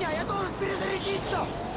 меня! Я должен перезарядиться!